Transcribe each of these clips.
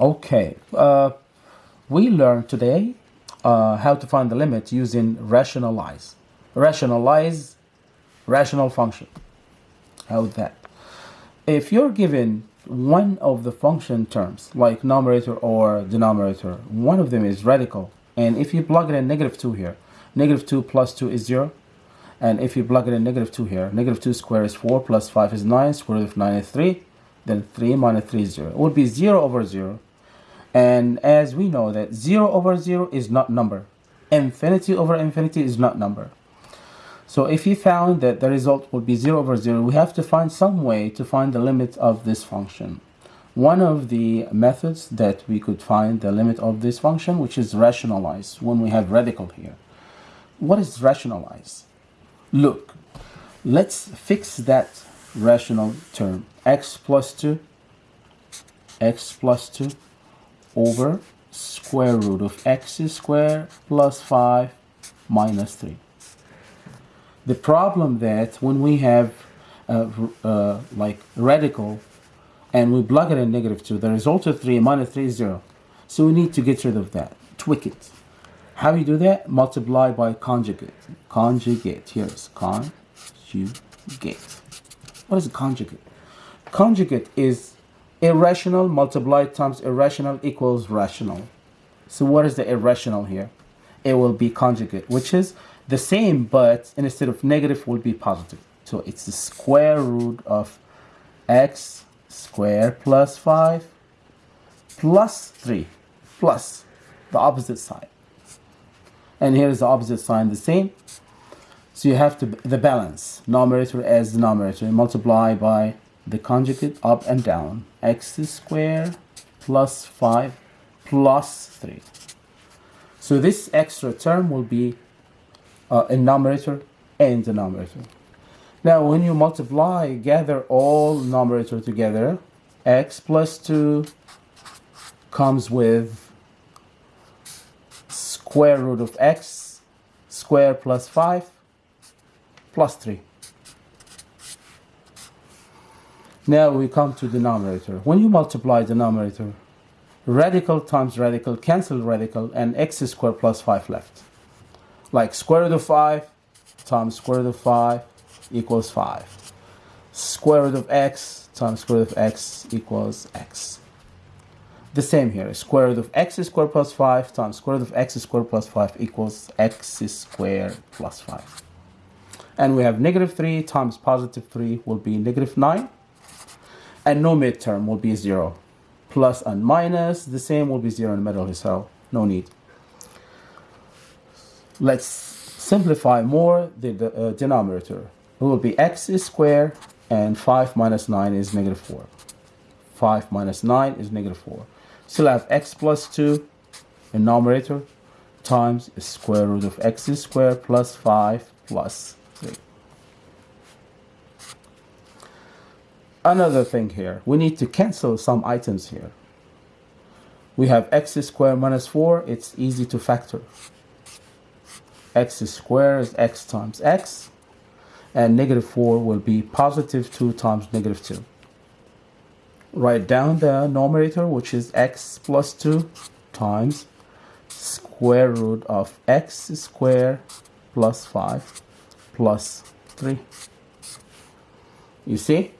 Okay, uh, we learned today uh, how to find the limit using rationalize. Rationalize rational function. How's that? If you're given one of the function terms, like numerator or denominator, one of them is radical, and if you plug it in negative 2 here, negative 2 plus 2 is 0, and if you plug it in negative 2 here, negative 2 squared is 4, plus 5 is 9, square root of 9 is 3, then 3 minus 3 is 0. It would be 0 over 0, and as we know that 0 over 0 is not number. Infinity over infinity is not number. So if you found that the result would be 0 over 0, we have to find some way to find the limit of this function. One of the methods that we could find the limit of this function, which is rationalize, when we have radical here. What is rationalize? Look, let's fix that rational term. x plus 2, x plus 2 over square root of x squared plus 5 minus 3. The problem that when we have uh, uh, like radical and we plug it in negative 2, the result of 3 minus 3 is 0. So we need to get rid of that, tweak it. How do you do that? Multiply by conjugate. Conjugate, here's conjugate. What is a conjugate? Conjugate is Irrational multiplied times irrational equals rational. So what is the irrational here? It will be conjugate, which is the same, but instead of negative will be positive. So it's the square root of x squared plus 5 plus 3 plus the opposite side. And here is the opposite sign the same. So you have to the balance numerator as denominator multiply by the conjugate up and down x squared plus 5 plus 3 so this extra term will be uh, a numerator and denominator now when you multiply gather all numerator together x plus 2 comes with square root of x squared plus 5 plus 3 Now we come to denominator. When you multiply denominator, radical times radical cancel radical and x squared plus 5 left. Like square root of 5 times square root of 5 equals 5. Square root of x times square root of x equals x. The same here. Square root of x squared plus 5 times square root of x squared plus 5 equals x squared plus 5. And we have negative 3 times positive 3 will be negative 9 and no midterm will be 0. Plus and minus, the same will be 0 in the middle, so no need. Let's simplify more the, the uh, denominator. It will be x is squared and 5 minus 9 is negative 4. 5 minus 9 is negative 4. Still have x plus 2 in numerator times square root of x squared plus 5 plus 3. Another thing here. We need to cancel some items here. We have x squared minus 4 it's easy to factor. x squared is x times x and negative 4 will be positive 2 times negative 2 write down the numerator which is x plus 2 times square root of x squared plus 5 plus 3 you see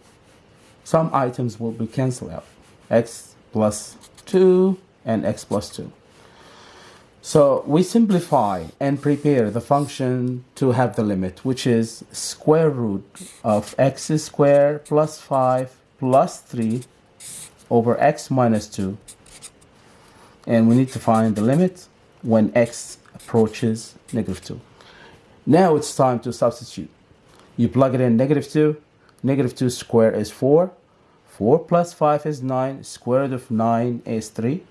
some items will be cancelled out. x plus 2 and x plus 2. So we simplify and prepare the function to have the limit, which is square root of x squared plus 5 plus 3 over x minus 2. And we need to find the limit when x approaches negative 2. Now it's time to substitute. You plug it in negative 2. Negative 2 squared is 4. 4 plus 5 is 9. Square root of 9 is 3.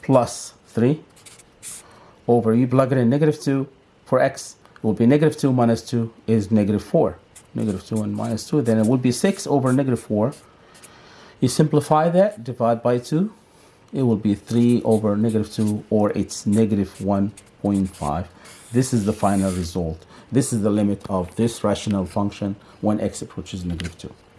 Plus 3. Over, you plug it in negative 2. For x, will be negative 2 minus 2 is negative 4. Negative 2 and minus 2. Then it will be 6 over negative 4. You simplify that, divide by 2. It will be 3 over negative 2 or it's negative 1.5. This is the final result. This is the limit of this rational function when x approaches negative 2.